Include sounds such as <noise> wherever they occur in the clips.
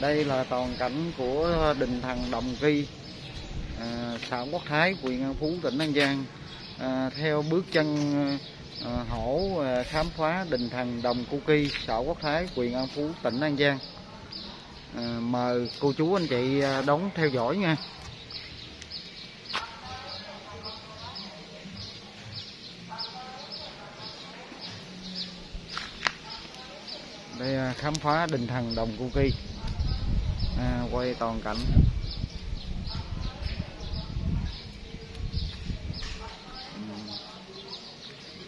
đây là toàn cảnh của đình thần Đồng Kỳ à, xã Quốc Thái huyện An Phú tỉnh An Giang. À, theo bước chân à, hổ à, khám phá đình thần Đồng Cu Kỳ xã Quốc Thái huyện An Phú tỉnh An Giang. À, mời cô chú anh chị à, đón theo dõi nha. Đây à, khám phá đình thần Đồng Cu Kỳ quay toàn cảnh. Ừ.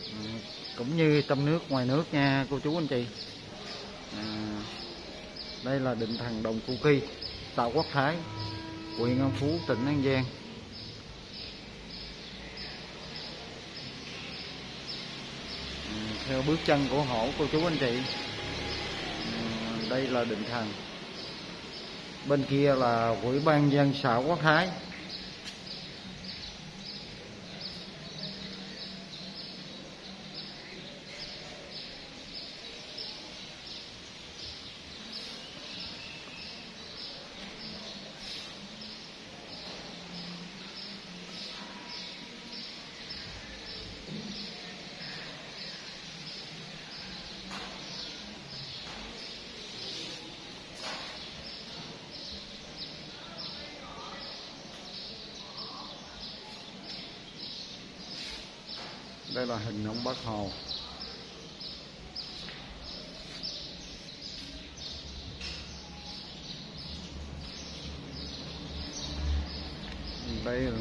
Ừ. Cũng như trong nước ngoài nước nha cô chú anh chị. À, đây là định thần đồng cu kỳ xã quốc thái huyện an phú tỉnh an giang. À, theo bước chân của hổ cô chú anh chị. À, đây là định thần bên kia là ủy ban dân xã quốc thái. Đây là hình ông bác hồ. Đây là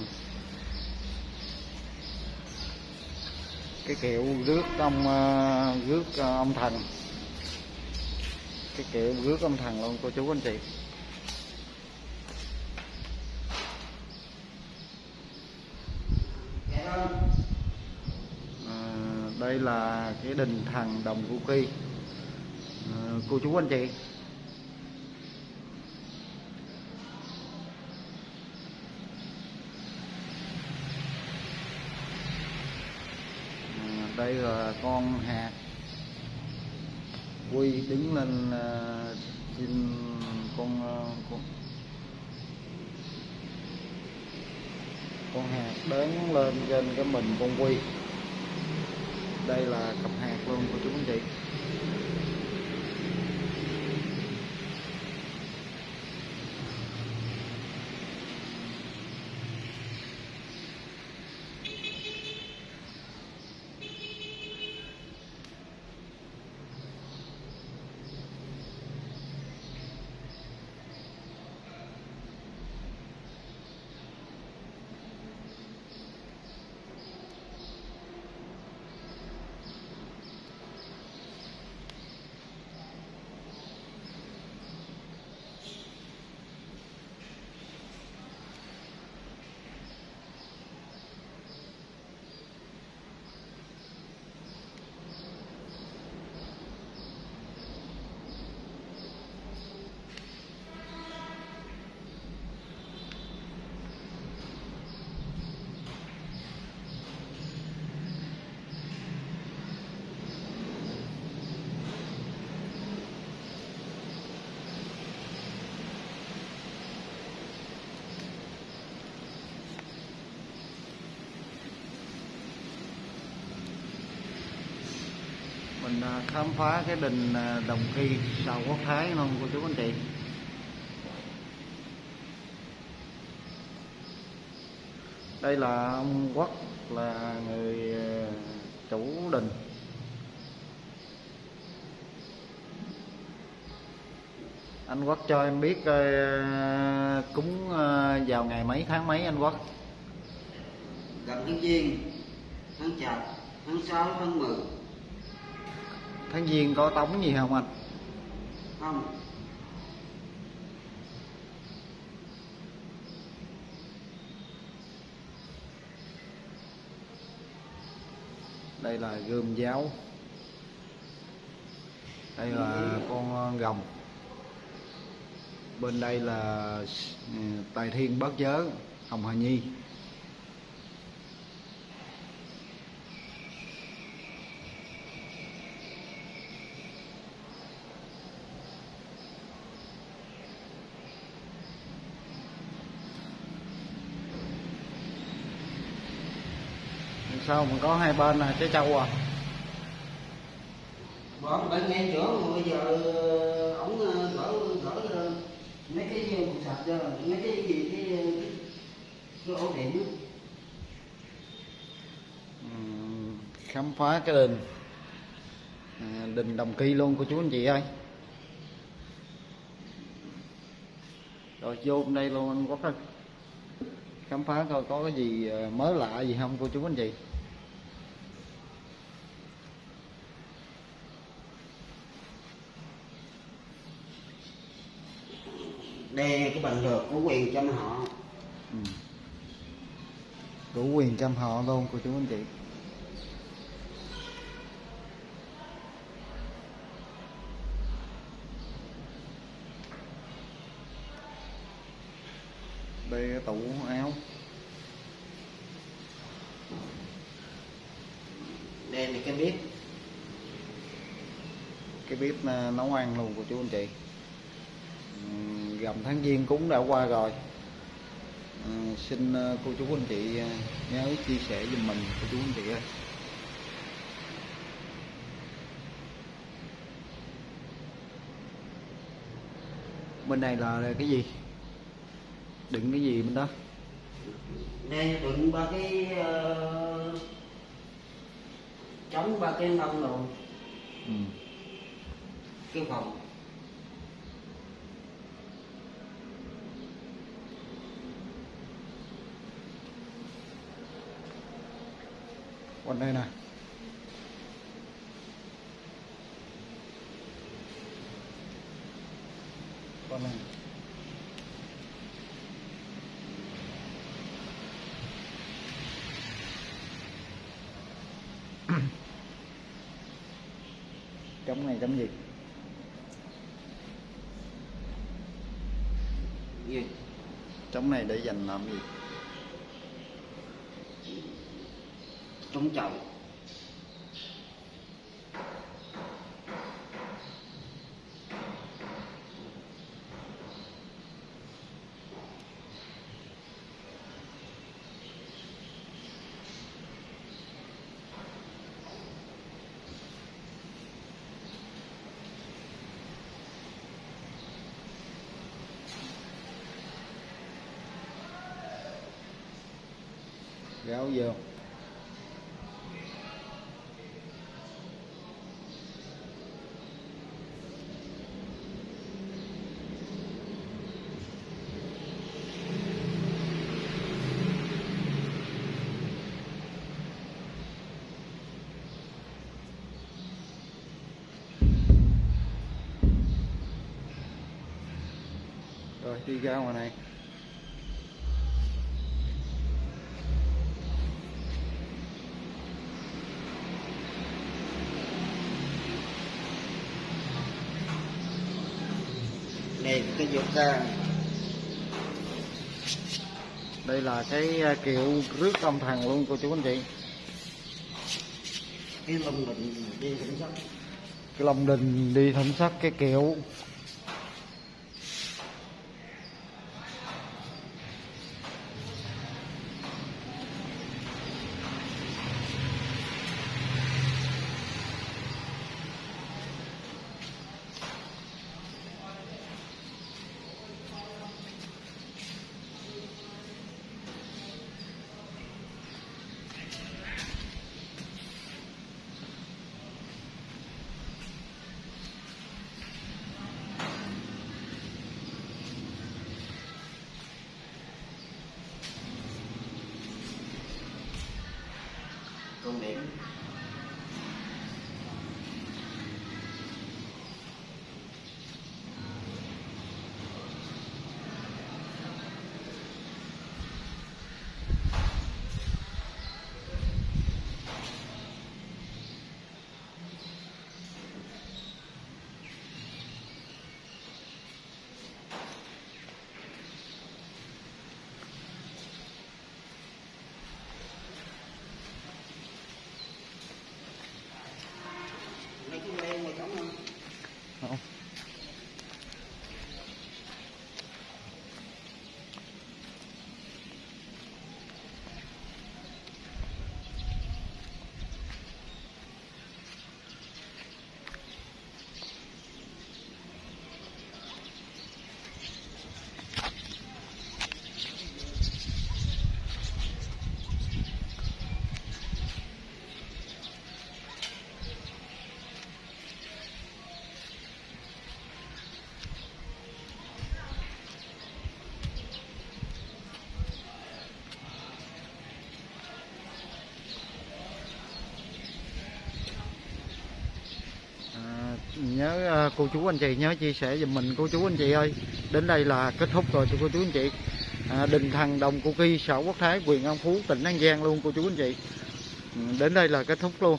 cái kiệu rước ông à, rước à, ông thần. Cái kiệu rước ông thần luôn, cô chú anh chị À, đây là cái đình thần đồng cu kỳ. Ờ, cô chú anh chị. Ờ, đây là con hạt quy đứng lên ờ, trên con con con hạt đứng lên trên cái mình con quy đây là cặp hạt luôn của chú anh chị mình à, khám phá cái đình à, đồng khi sau quốc thái không cô chú anh chị. Đây là ông quốc là người à, chủ đình. Anh quốc cho em biết cúng vào ngày mấy tháng mấy anh quốc? Gần tháng Giêng, tháng Chạp, tháng 6, tháng 10 tháng giêng có tống gì không anh? Không, đây là gươm giáo. Đây là con rồng bên đây là ừ, tài thiên bát giới hồng hà nhi sao mà có hai bên là trái châu à bỏ bên ngay chỗ bây giờ ờ, ổng ờ, gỡ gỡ mấy cái cục sạch ra mấy cái gì cái ờ, cái, ổ điện khám phá cái đình à, đình đồng kỳ luôn cô chú anh chị ơi. Rồi vô đây luôn anh quốc ơi. Khám phá coi có cái gì mới lạ gì không cô chú anh chị đây cái bằng được của quyền chăm họ. Ừ. đủ quyền chăm họ luôn cô chú anh chị. Đây tủ áo. Đây là cái bếp. Cái bếp à, nấu ăn luôn của chú anh chị. Ừm, gầm tháng giêng cúng đã qua rồi. À, xin à, cô chú anh chị à, nhớ chia sẻ giùm mình cô chú anh chị ơi. Bên này là cái gì? Đựng cái gì bên đó? Đây đựng ba cái ờ, chống ba cái nông rồi ừ. cái phòng còn đây này. Còn đây trống này <coughs> trống gì? Gì này để dành làm gì? Chống chậu. Gáo vô. Rồi đi ra ngoài này. Đây cái dục ra. Đây là cái à, kiệu rước tâm thần luôn cô chú anh chị. Cái lông định đi cũng sắp cái lồng đình đi thẩm sắc cái kiệu nhớ ờ, cô chú anh chị nhớ chia sẻ giùm mình. Cô chú anh chị ơi đến đây là kết thúc rồi cô chú anh chị. À, đình thần đồng cô kỳ xã quốc thái quyền an phú tỉnh an giang luôn cô chú anh chị. Ừ, đến đây là kết thúc luôn.